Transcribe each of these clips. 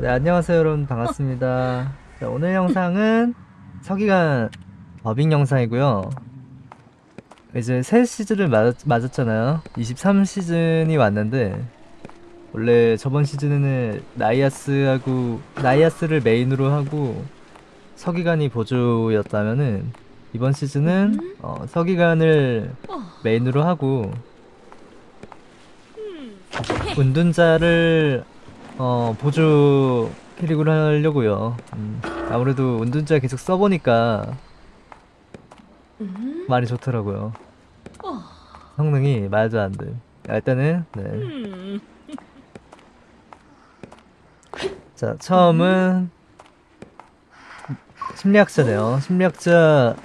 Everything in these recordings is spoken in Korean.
네, 안녕하세요 여러분 반갑습니다. 자, 오늘 영상은 서기관 더빙 영상이고요. 이제 새 시즌을 맞았, 맞았잖아요. 23시즌이 왔는데 원래 저번 시즌에는 나이아스하고 나이아스를 메인으로 하고 서기관이 보조였다면은 이번 시즌은 어, 서기관을 메인으로 하고 운둔자를 어, 보조 캐릭으로 하려고요. 음, 아무래도 운둔자 계속 써보니까 많이 좋더라고요. 성능이 말도 안 돼. 아, 일단은 네. 자 처음은 심리학자네요. 심리학자가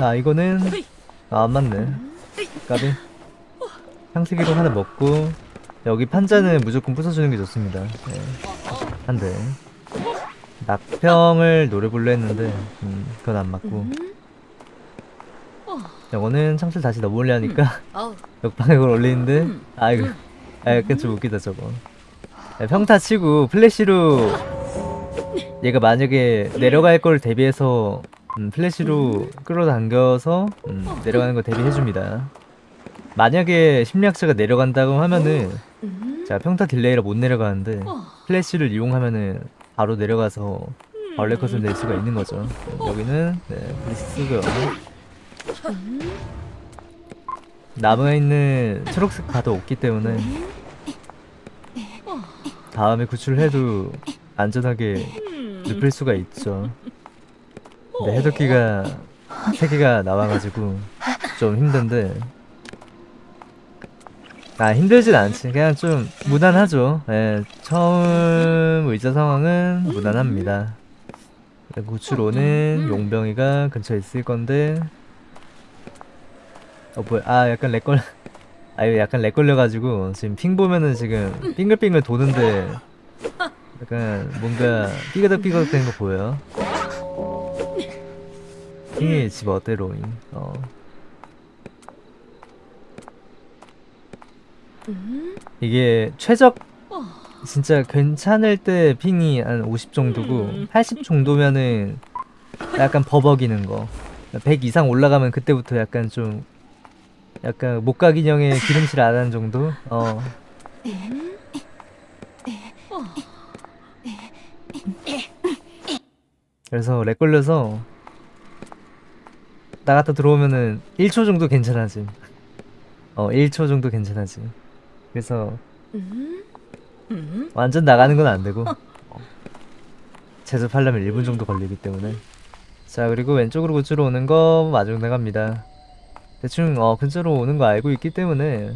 아 이거는 아, 안 맞네. 까비. 향수기로 하나 먹고 여기 판자는 무조건 부숴주는 게 좋습니다. 네. 한 대. 낙평을 불러 했는데 음, 그건 안 맞고. 이거는 창술 다시 넘어올려 하니까 역방향을 올리는데 아 이거 아 약간 좀 웃기다 저거. 네, 평타 치고 플래시로 얘가 만약에 내려갈 걸 대비해서 음, 플래시로 끌어당겨서 음, 내려가는 거 대비해줍니다. 만약에 심리학자가 내려간다고 하면은 제가 평타 delay라 못 내려가는데 플래시를 이용하면은 바로 내려가서 벌레 컷을 낼 수가 있는 거죠. 여기는 네 블리스 쓰고요 남아있는 초록색 카드 없기 때문에 다음에 구출해도 안전하게 눕힐 수가 있죠. 근데 해독기가 3개가 나와가지고 좀 힘든데 아 힘들진 않지. 그냥 좀 무난하죠. 예, 처음 의자 상황은 무난합니다. 구출 오는 용병이가 근처에 있을 건데. 어 뭐야? 아 약간 렉걸 아 이거 약간 렉 걸려가지고 지금 핑 보면은 지금 빙글빙글 도는데 약간 뭔가 삐그덕삐그덕 되는 거 보여요? 핑이 집 어때 로잉? 어 이게 최적 진짜 괜찮을 때 핑이 한 50 정도고 80 정도면은 약간 버벅이는 거. 100 이상 올라가면 그때부터 약간 좀 약간 목각인형의 기름칠 안 하는 정도? 어. 그래서 렉 걸려서 나갔다 들어오면은 1초 정도 괜찮아지. 어, 1초 정도 괜찮아지. 그래서 완전 나가는 건 안 되고. 어. 제접하려면 1분 정도 걸리기 때문에. 자 그리고 왼쪽으로 구치로 오는 거 마중 나갑니다. 대충 어 근처로 오는 거 알고 있기 때문에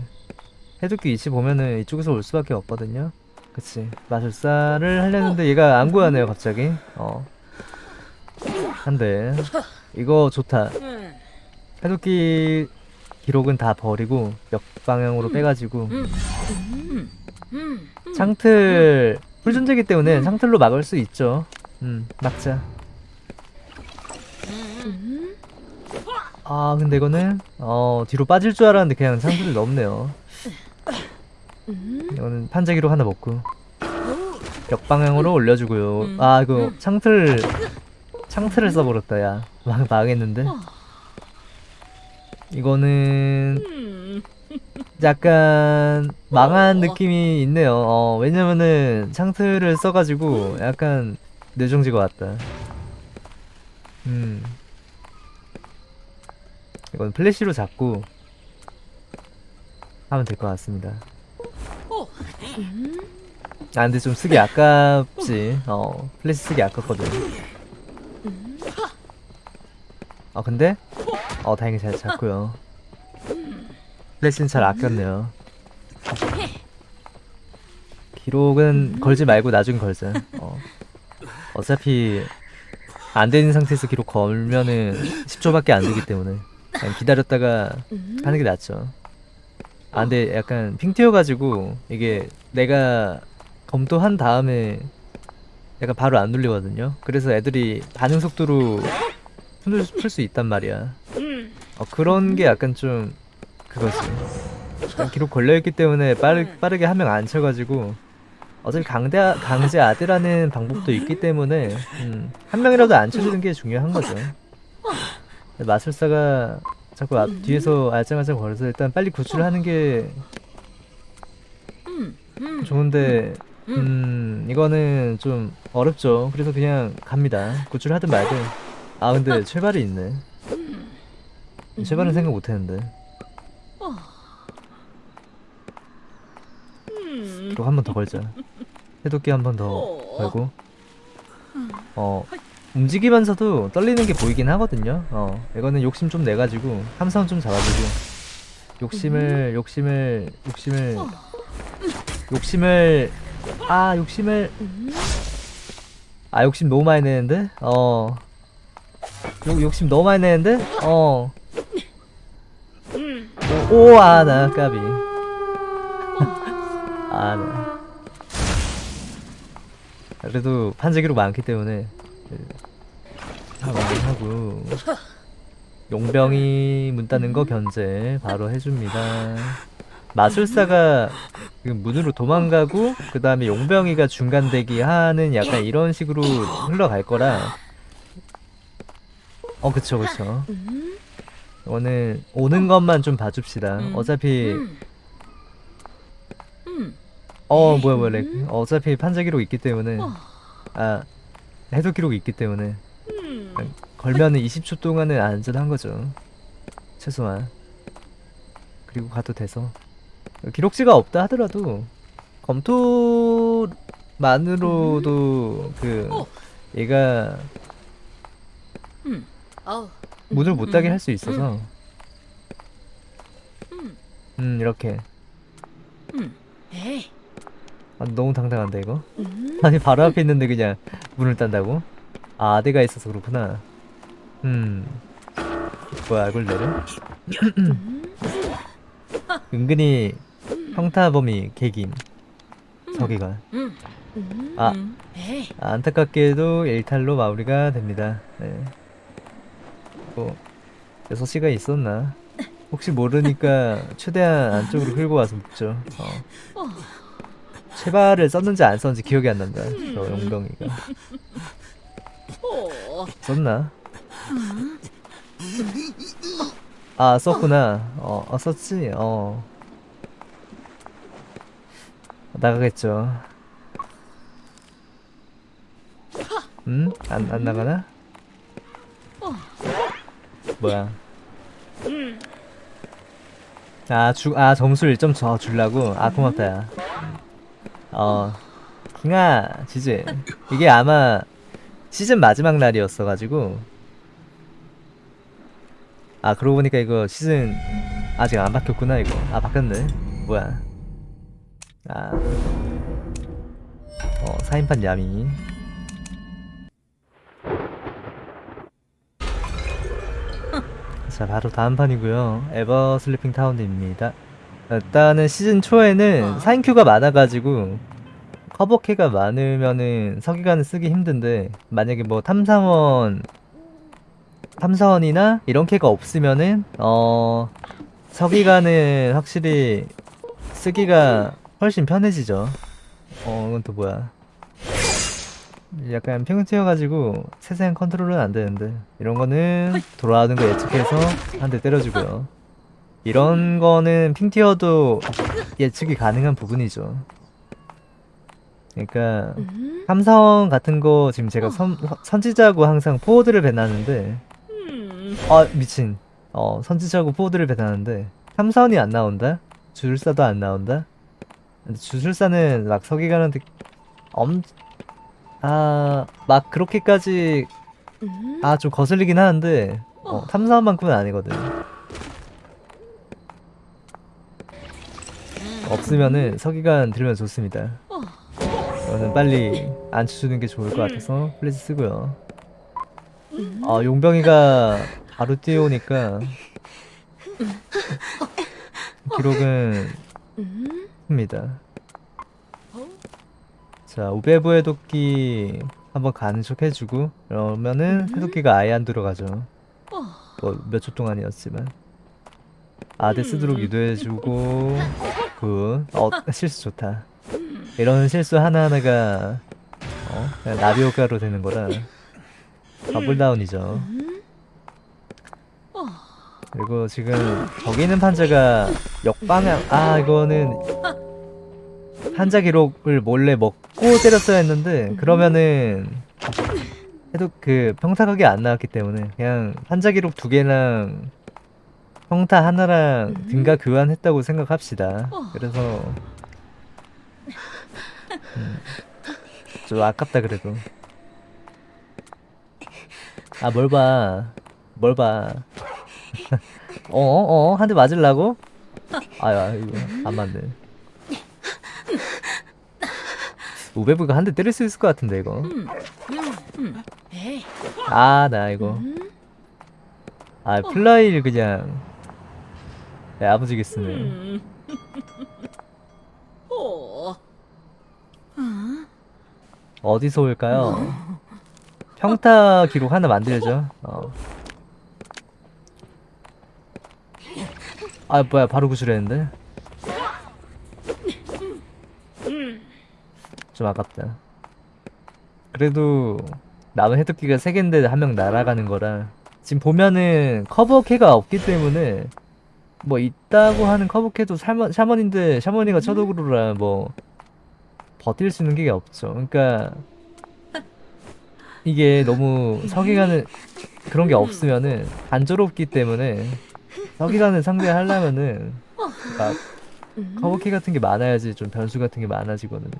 해독기 위치 보면은 이쪽에서 올 수밖에 없거든요. 그치. 마술사를 하려는데 얘가 안 구하네요 갑자기. 어. 한데 이거 좋다. 해독기 기록은 다 버리고 역방향으로 빼가지고 창틀 풀존재기 때문에 창틀로 막을 수 있죠. 음 막자. 아 근데 이거는 어 뒤로 빠질 줄 알았는데 그냥 창틀을 넘네요. 이거는 판자기로 하나 먹고 역방향으로 올려주고요. 아 이거 창틀 창틀을 써버렸다 야. 망, 망했는데 이거는 약간 망한 느낌이 있네요. 어, 왜냐면은 창틀을 써가지고 약간 뇌정지가 왔다. 음. 이건 플래시로 잡고 하면 될 것 같습니다. 아 근데 좀 쓰기 아깝지. 어, 플래시 쓰기 아깝거든. 아 근데 어 다행히 잘 잡고요. 플래시는 잘 아꼈네요. 기록은 걸지 말고 나중에 걸자. 어. 어차피 안 되는 상태에서 기록 걸면은 10초밖에 안 되기 때문에 기다렸다가 하는 게 낫죠. 아 근데 약간 핑 튀어가지고 이게 내가 검토한 다음에 약간 바로 안 눌리거든요. 그래서 애들이 반응 속도로 풀 수 있단 말이야. 어, 그런 게 약간 좀 그거지. 기록 걸려있기 때문에 빠르, 빠르게 한 명 안 쳐가지고 어차피 강대 강제 아대라는 방법도 있기 때문에 음, 한 명이라도 안 쳐주는 게 중요한 거죠. 마술사가 자꾸 앞 뒤에서 알짱알짱 거려서 일단 빨리 구출을 하는 게 좋은데 음 이거는 좀 어렵죠. 그래서 그냥 갑니다. 구출하든 말든. 아 근데 최발이 있네. 최발은 생각 못했는데. 또한번 더 걸자. 해독기 한 번 더 걸고. 어 움직이면서도 떨리는 게 보이긴 하거든요. 어 이거는 욕심 좀 내가지고 함선 좀 잡아주고 욕심을 욕심을 욕심을 욕심을 아 욕심을 아 욕심 너무 많이 내는데 어 욕, 욕심 너무 많이 내는데? 어. 오 아 나 까비. 아나 그래도 판재기로 많기 때문에 하고 하고. 용병이 문 따는 거 견제 바로 해줍니다. 마술사가 그 문으로 도망가고 그 다음에 용병이가 중간 대기 하는 약간 이런 식으로 흘러갈 거라 어 그쵸 그쵸. 오늘 오는 것만 좀 봐줍시다. 어차피 어 뭐야 뭐야 렉. 어차피 판자 기록 있기 때문에. 아 해독 기록 있기 때문에. 걸면은 20초 동안은 안전한 거죠. 최소한. 그리고 가도 돼서. 기록지가 없다 하더라도 검토만으로도 그 얘가 문을 못 닫게 할 수 있어서. 음. 이렇게. 아, 너무 당당한데 이거? 아니 바로 앞에 있는데 그냥 문을 딴다고? 아 아대가 있어서 그렇구나. 음. 뭐야 이걸 내려? 은근히 평타범위 개김 서기관. 아. 안타깝게도 일탈로 마무리가 됩니다. 네. 뭐 6시가 있었나 혹시 모르니까 최대한 안쪽으로 끌고 와서 묵죠 어. 체발을 썼는지 안 썼는지 기억이 안 난다 저 용병이가 썼나? 아 썼구나 어, 어 썼지 어 나가겠죠 음? 안, 안 나가나? 뭐야 아, 주, 아 점수를 1점 더 주려고? 아 고맙다 야 어, 킹아, 지지. 이게 아마 시즌 마지막 날이었어가지고. 아, 그러고 보니까 이거 시즌 아직 안 바뀌었구나, 이거. 아, 바뀌었네. 뭐야. 아. 어, 4인판 야미. 자, 바로 다음 판이고요. Eversleeping Town입니다. 일단은 시즌 초에는 4인queue가 많아가지고 커버캐가 많으면은 서기관을 쓰기 힘든데 만약에 뭐 탐사원 탐사원이나 이런 캐가 없으면은 어 서기관은 확실히 쓰기가 훨씬 편해지죠. 어 이건 또 뭐야 약간 ping 튀어가지고 세세한 컨트롤은 안 되는데 이런 거는 돌아오는 거 예측해서 한 대 때려주고요 이런 거는 핑티어도 예측이 가능한 부분이죠. 그러니까 탐사원 같은 거 지금 제가 선, 선지자고 항상 포워드를 배나는데 아 미친 어 선지자고 포워드를 배나는데 탐사원이 안 나온다? 주술사도 안 나온다? 주술사는 막 서기관한테 엄... 아 막 그렇게까지 아좀 거슬리긴 하는데 어, 탐사원만큼은 아니거든. 없으면은 서기관 들으면 좋습니다. 이거는 빨리 안 쳐주는 게 좋을 것 같아서 플래시 쓰고요. 아 용병이가 바로 뛰어오니까 기록은 큽니다. 자 우베부의 도끼 한번 가는 척 해주고 그러면은 해독기가 아예 안 들어가죠. 뭐 몇 초 동안이었지만 아대 쓰도록 유도해주고 good. 어, 실수 좋다. 이런 실수 하나하나가 어? 그냥 나비 효과로 되는 거라 double down이죠 그리고 지금 저기 있는 판자가 역방향 아 이거는 판자 기록을 몰래 먹고 때렸어야 했는데 그러면은 해도 그 평타각이 안 나왔기 때문에 그냥 판자 기록 두 개랑 평타 하나랑 등가 교환했다고 생각합시다. 그래서 음, 좀 아깝다 그래도. 아 뭘 봐. 뭘 봐. 어어 어? 한 대 맞을라고? 아야 이거 안 맞네 우베브가 한 대 때릴 수 있을 것 같은데 이거. 아 나 이거. 아 플라이휠 그냥. 야, 야무지게 쓰네. 어디서 올까요? 평타 기록 하나 만들죠. 어. 아 뭐야 바로 구출했는데 좀 아깝다. 그래도 남은 해독기가 3개인데 한 명 날아가는 거라 지금 보면은 커버캐가 없기 때문에 뭐 있다고 하는 커버캐도 샤먼, 샤먼인데 샤먼이가 처독으로라 뭐 버틸 수 있는 게 없죠. 그러니까 이게 너무 서기관을 그런 게 없으면은 단조롭기 때문에 서기관을 상대하려면은 막 커버캐 같은 게 많아야지 좀 변수 같은 게 많아지거든요.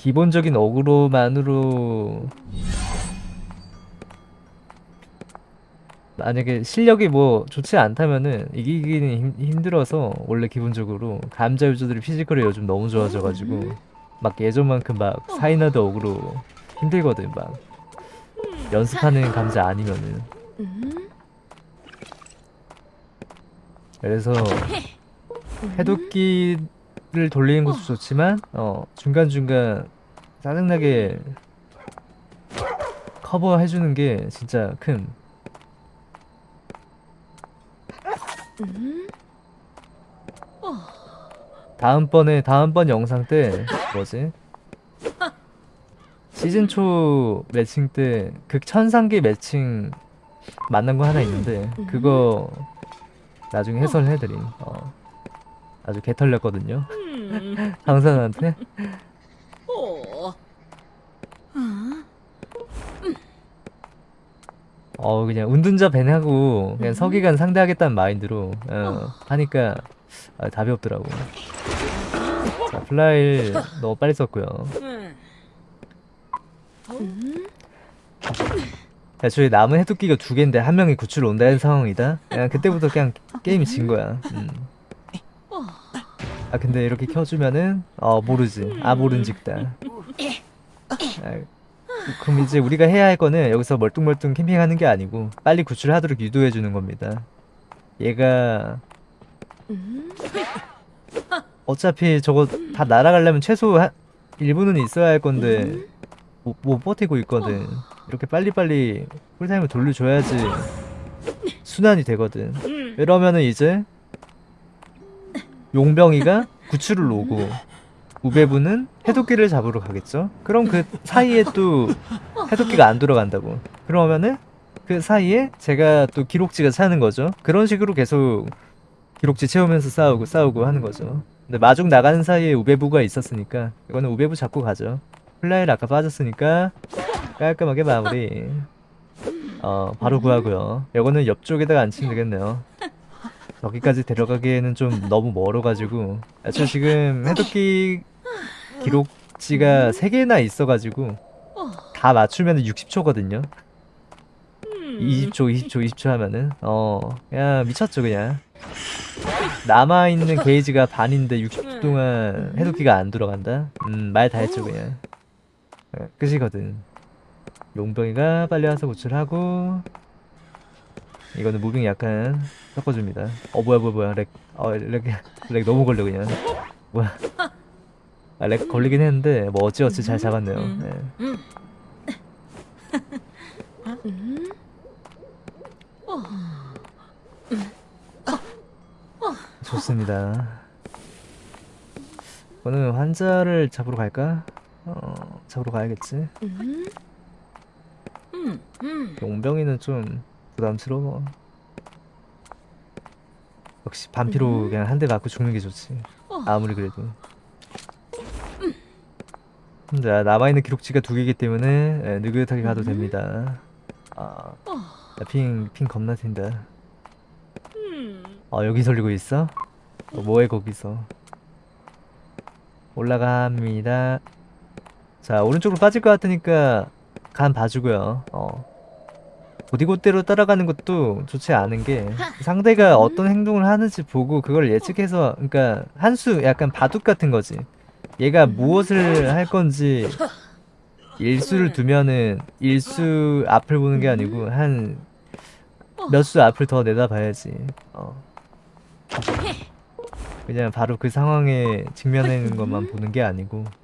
기본적인 어그로만으로 만약에 실력이 뭐 좋지 않다면은 이기기는 힘, 힘들어서 원래 기본적으로 감자 유저들이 physical이 요즘 너무 좋아져가지고 막 예전만큼 막 사이나드 어그로 힘들거든 막. 연습하는 감자 아니면은. 그래서 해독기 를 돌리는 것도 좋지만 어 중간중간 짜증나게 커버해주는 게 진짜 큰. 다음번에 다음번 영상 때 뭐지? 시즌 초 매칭 때 극천상계 매칭 만난 거 하나 있는데 그거 나중에 해설해드림. 어. 아주 개털렸거든요. 음. 강산한테? 어, 어 그냥 운둔자 밴하고 그냥 서기관 상대하겠다는 마인드로 어, 하니까 아, 답이 없더라고. 자 플라일 너무 빨리 썼고요. 음. 애초에 남은 해독기가 두 개인데 한 명이 구출 온다는 상황이다? 그냥 그때부터 그냥 게임이 진 거야. 음. 아 근데 이렇게 켜주면은 어 모르지. 아 모른직다. 아, 그럼 이제 우리가 해야 할 거는 여기서 멀뚱멀뚱 캠핑하는 게 아니고 빨리 구출하도록 유도해 주는 겁니다. 얘가 어차피 저거 다 날아가려면 최소 한 1분은 있어야 할 건데 못, 못 버티고 있거든. 이렇게 빨리빨리 쿨타임을 돌려줘야지 순환이 되거든. 이러면은 이제 용병이가 구출을 오고 우베부는 해독기를 잡으러 가겠죠? 그럼 그 사이에 또 해독기가 안 돌아간다고. 그러면은 그 사이에 제가 또 기록지가 차는 거죠. 그런 식으로 계속 기록지 채우면서 싸우고 싸우고 하는 거죠. 근데 마중 나가는 사이에 우베부가 있었으니까 이거는 우베부 잡고 가죠. 플라이휠 아까 빠졌으니까 깔끔하게 마무리. 어 바로 구하고요. 이거는 옆쪽에다가 앉히면 되겠네요 여기까지 데려가기에는 좀 너무 멀어가지고. 아, 저 지금 해독기 기록지가 3개나 있어가지고 다 맞추면 60초거든요. 20초 20초 20초 하면은. 어 그냥 미쳤죠 그냥. 남아있는 게이지가 반인데 60초 동안 해독기가 안 들어간다? 음 말 다 했죠 그냥. 어, 끝이거든. 용병이가 빨리 와서 구출하고 이거는 moving 약간 섞어줍니다 어 뭐야 뭐야 뭐야 lag, 어, lag, lag 너무 걸려 그냥 뭐야 아, 렉 걸리긴 했는데 뭐 어찌어찌 잘 잡았네요 네. 좋습니다 이거는 환자를 잡으러 갈까? 어, 잡으러 가야겠지. 음. 음. 음. 용병이는 좀 부담스러워. 역시 반피로 그냥 한 대 맞고 죽는 게 좋지. 어. 아무리 그래도. 자, 남아있는 기록지가 두 개이기 때문에 예, 느긋하게 가도 음. 됩니다. 아, 핑, 핑 겁나 튄다. 음. 어, 여기 설리고 있어? 어, 뭐해, 거기서. 올라갑니다. 자, 오른쪽으로 빠질 것 같으니까 간 봐주고요. 어. 곧이곧대로 따라가는 것도 좋지 않은 게 상대가 어떤 행동을 하는지 보고 그걸 예측해서 그러니까 한 수 약간 바둑 같은 거지. 얘가 무엇을 할 건지 일수를 두면은 일수 앞을 보는 게 아니고 한 몇 수 앞을 더 내다봐야지. 어. 그냥 바로 그 상황에 직면하는 것만 보는 게 아니고 어.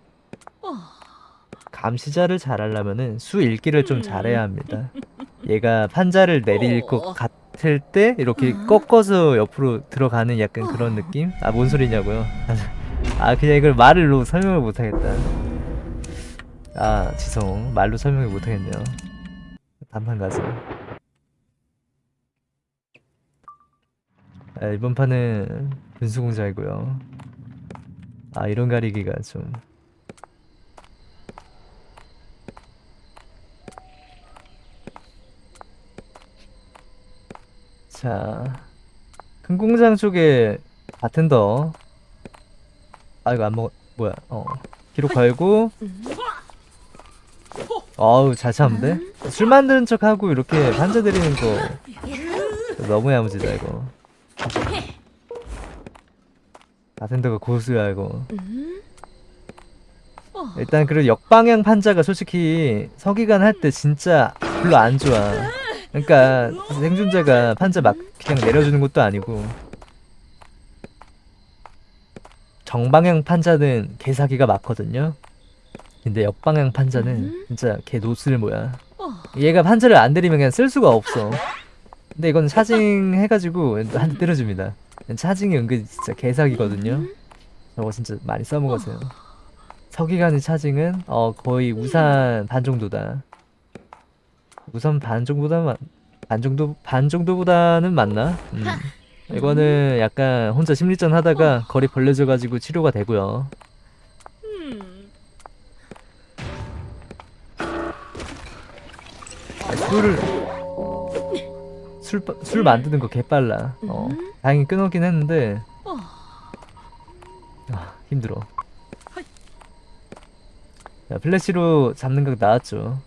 감시자를 잘하려면은 수 읽기를 좀 잘해야 합니다. 얘가 판자를 내릴 것 어. 같을 때 이렇게 꺾어서 옆으로 들어가는 약간 그런 느낌? 아 뭔 소리냐고요? 아 그냥 이걸 말로 설명을 못하겠다. 아 지성 말로 설명을 못하겠네요. 단판 가자. 아, 이번 판은 분수공자이고요. 아 이런 가리기가 좀 자, 큰 공장 쪽에 바텐더. 아, 이거 안 먹, 뭐야, 어. 기록 걸고, 어우, 잘 참는데? 술 만드는 척 하고 이렇게 판자 드리는 거. 너무 야무지다, 이거. 바텐더가 고수야, 이거. 일단, 그리고 역방향 판자가 솔직히 서기관 할 때 진짜 별로 안 좋아. 그러니까 생존자가 판자 막 그냥 내려주는 것도 아니고 정방향 판자는 개사기가 많거든요. 근데 역방향 판자는 음. 진짜 개 노슬 뭐야. 어. 얘가 판자를 안 때리면 그냥 쓸 수가 없어. 근데 이건 차징 해가지고 한 대 때려줍니다. 차징이 은근 진짜 개사기거든요. 저거 진짜 많이 써먹으세요. 서기관의 차징은 어 거의 우산 반 정도다. 우선 반 정도보다 만- 반 정도 반 정도보다는 맞나? 음. 이거는 약간 혼자 심리전 하다가 거리 벌려져 가지고 치료가 되고요. 음. 아, 술을 술, 빠- 술 만드는 거 개빨라. 어, 다행히 끊었긴 했는데 어. 아, 힘들어. 야, 플래시로 잡는 각 나왔죠.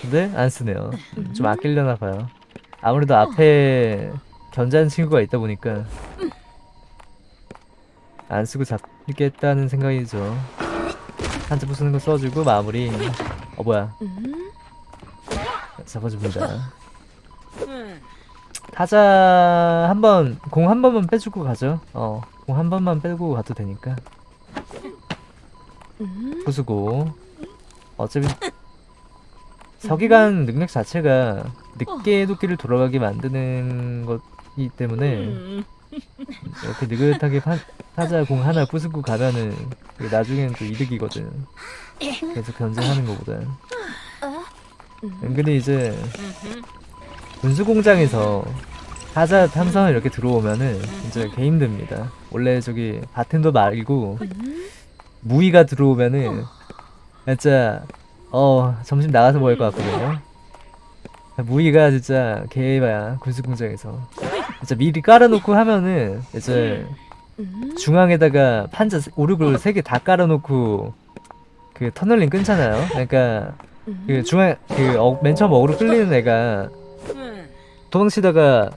근데 안 쓰네요. 음, 좀 아끼려나 봐요. 아무래도 앞에 견제하는 친구가 있다 보니까 안 쓰고 잡겠다는 생각이죠. 한자 부수는 거 써주고 마무리. 어 뭐야? 음. 잡아줍니다. 음. 타자 한 번 공 한 번만 빼주고 가죠. 어, 공 한 번만 빼고 가도 되니까. 음. 부수고 어차피 서기관 능력 자체가 늦게 도끼를 돌아가게 만드는 것이기 때문에 음. 이렇게 느긋하게 파, 타자 공 하나 부수고 가면은 나중에는 또 이득이거든. 계속 견제하는 것보다. 은근히 이제 음흠. 분수공장에서 타자 탐성을 이렇게 들어오면은 진짜 개 힘듭니다. 원래 저기 바텐더 말고 음. 무이가 들어오면은 진짜 어 점심 나가서 먹을 것 같거든요. 무이가 진짜 개봐야 군수공장에서 진짜 미리 깔아놓고 하면은 이제 음. 중앙에다가 판자 오르골 세 개 다 깔아놓고 그 터널링 끊잖아요. 그러니까 그 중앙 그맨 처음 어그로 끌리는 애가 음. 도망치다가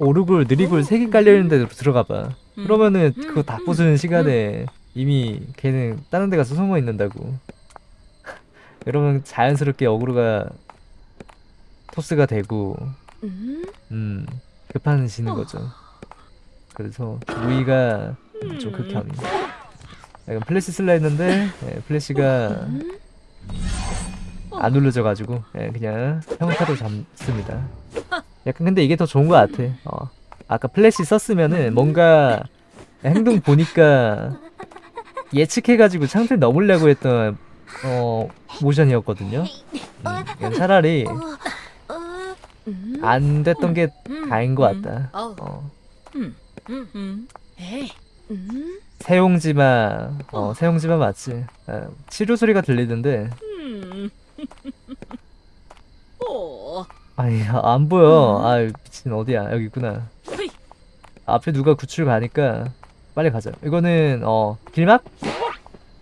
오르골 느리골 세 개 깔려있는 데로 들어가봐. 그러면은 그거 다 부수는 시간에 이미 걔는 다른 데 가서 숨어 있는다고. 그러면 자연스럽게 어그로가 토스가 되고 음. 음 급한지는 거죠. 그래서 무희가 좀 극혐이. 약간 플래시 쓸라 했는데 예, 플래시가 음. 안 눌러져가지고 예, 그냥 평타로 잡습니다. 약간 근데 이게 더 좋은 것 같아. 어. 아까 플래시 썼으면은 뭔가 행동 보니까 예측해가지고 창틀 넘으려고 했던 어 모션이었거든요. 음, 차라리 음. 안 됐던 게 음. 다인 것 음. 같다. 어. 어. 세용지마, 어 세용지마 맞지? 아, 치료 소리가 들리던데, 음. 오. 아니 안 보여. 아 미친 어디야? 여기 있구나. 앞에 누가 구출 가니까 빨리 가자. 이거는 어 길막?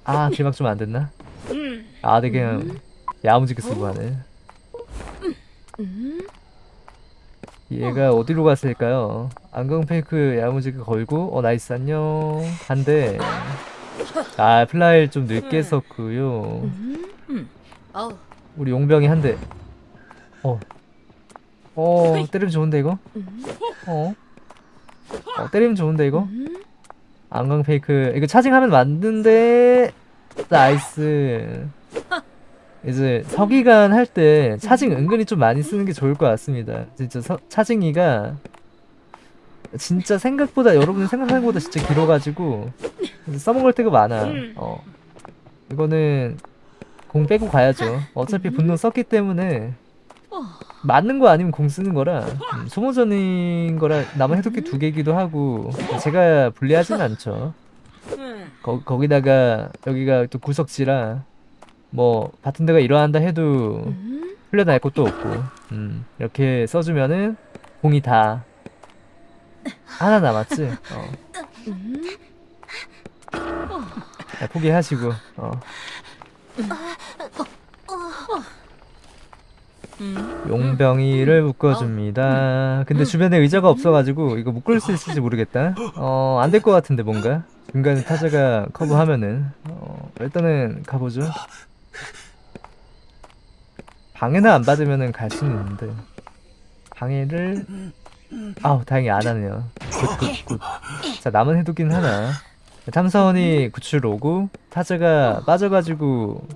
아 길막 좀 안 됐나? 음. 아, 되게 그냥 야무지게 쓰고 하네. 음. 얘가 어디로 갔을까요? 안경 fake 야무지게 걸고, 어, nice, 안녕. 한대. 아, flywheel을 좀 늦게 썼고요. 음. 음. 우리 용병이 한 대. 어. 어, 때리면 좋은데, 이거? 음. 어. 어, 때리면 좋은데, 이거? 음. 안경 fake. 이거 차징하면 맞는데, nice. 이제 서기관 할 때 charging 은근히 좀 많이 쓰는 게 좋을 것 같습니다. 진짜 서, 차징이가 진짜 생각보다 여러분이 생각하는 것보다 진짜 길어가지고 써먹을 때가 많아. 어. 이거는 공 빼고 가야죠. 어차피 분노 썼기 때문에 맞는 거 아니면 공 쓰는 거라 음, 소모전인 거라 남은 해독기 두 개기도 하고 제가 불리하진 않죠. 음. 거, 거기다가 여기가 또 구석지라 뭐 같은 데가 일어난다 해도 음. 흘려날 곳도 없고 음, 이렇게 써주면은 공이 다 하나 남았지 어. 음. 야, 포기하시고 어. 음. 용병이를 묶어줍니다 근데 주변에 의자가 없어가지고 이거 묶을 수 있을지 모르겠다 어 안 될 것 같은데 뭔가 중간에 타자가 커버하면은 어, 일단은 가보죠 방해는 안 받으면은 갈 수는 있는데. 방해를 아우 다행히 안 하네요. good good good. 자 남은 해독기는 하나. 탐사원이 구출 오고 타자가 빠져가지고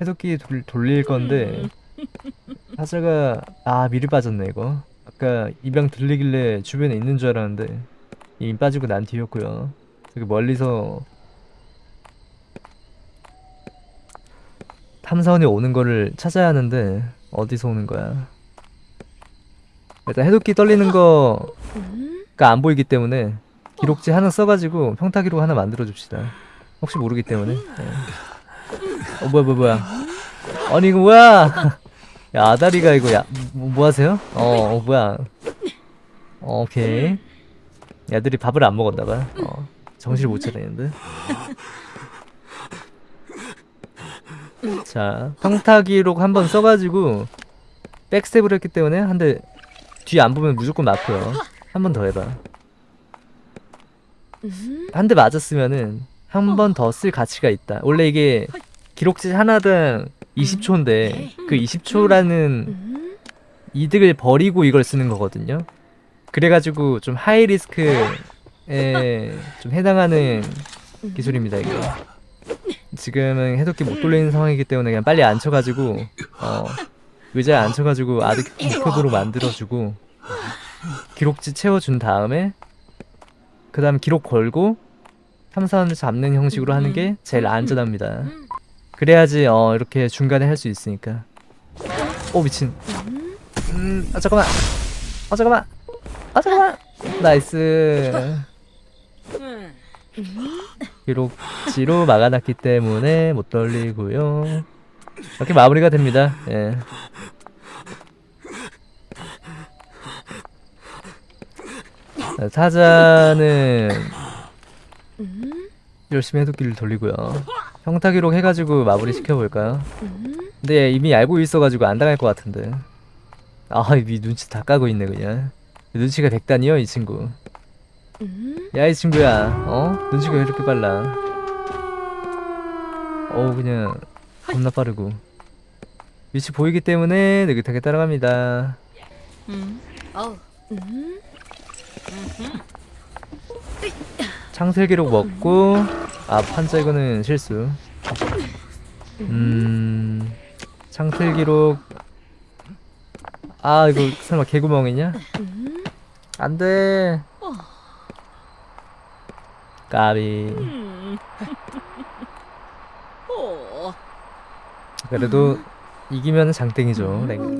해독기 돌, 돌릴 건데 타자가 아 미리 빠졌네 이거. 아까 입양 들리길래 주변에 있는 줄 알았는데 이미 빠지고 난 뒤였고요. 여기 멀리서 탐사원이 오는 거를 찾아야 하는데 어디서 오는 거야? 일단 해독기 떨리는 거가 음. 안 보이기 때문에 기록지 하나 써가지고 평타 기록 하나 만들어 줍시다. 혹시 모르기 때문에. 네. 어 뭐야 뭐야 뭐야. 아니 이거 뭐야? 야 아다리가 이거 야 뭐, 뭐 하세요? 어, 어 뭐야? 어, 오케이. 애들이 밥을 안 먹었나봐. 어, 정신을 못 차리는데 자 평타 기록 한번 써가지고 백스텝을 했기 때문에 한 대 뒤 안 보면 무조건 맞고요 한 번 더 해봐 음. 한대 맞았으면은 한 번 더 쓸 가치가 있다. 원래 이게 기록지 하나당 20초인데 그 20초라는 음. 이득을 버리고 이걸 쓰는 거거든요. 그래가지고 좀 하이 리스크에 좀 해당하는 기술입니다 이거. 지금은 해독기 못 돌리는 상황이기 때문에 그냥 빨리 앉혀가지고 어, 의자에 앉혀가지고 아드 목표도로 만들어주고 기록지 채워준 다음에 그 다음 기록 걸고 탐사원을 잡는 형식으로 하는 게 제일 안전합니다. 음. 그래야지 어 이렇게 중간에 할 수 있으니까. 오 미친. 음, 아 잠깐만. 아 잠깐만. 아 잠깐만. nice. 음. 기록지로 막아놨기 때문에 못 돌리고요. 이렇게 마무리가 됩니다. 예. 음. 열심히 해독기를 돌리고요. 평타 기록 해가지고 마무리 시켜볼까요? 음. 근데 이미 알고 있어가지고 안 당할 것 같은데. 아, 이 눈치 다 까고 있네 그냥. 눈치가 백단이요 이 친구. 음. 야이 친구야, 어? 눈치가 왜 이렇게 빨라? 어우 그냥 겁나 빠르고. 위치 보이기 때문에 느긋하게 따라갑니다. 음. 음. 창틀 기록 먹고 아 판자 이거는 실수. 음 창틀 기록 아 이거 설마 개구멍이냐? 음. 안돼. 까비 음. 오. 그래도 이기면 장땡이죠 랭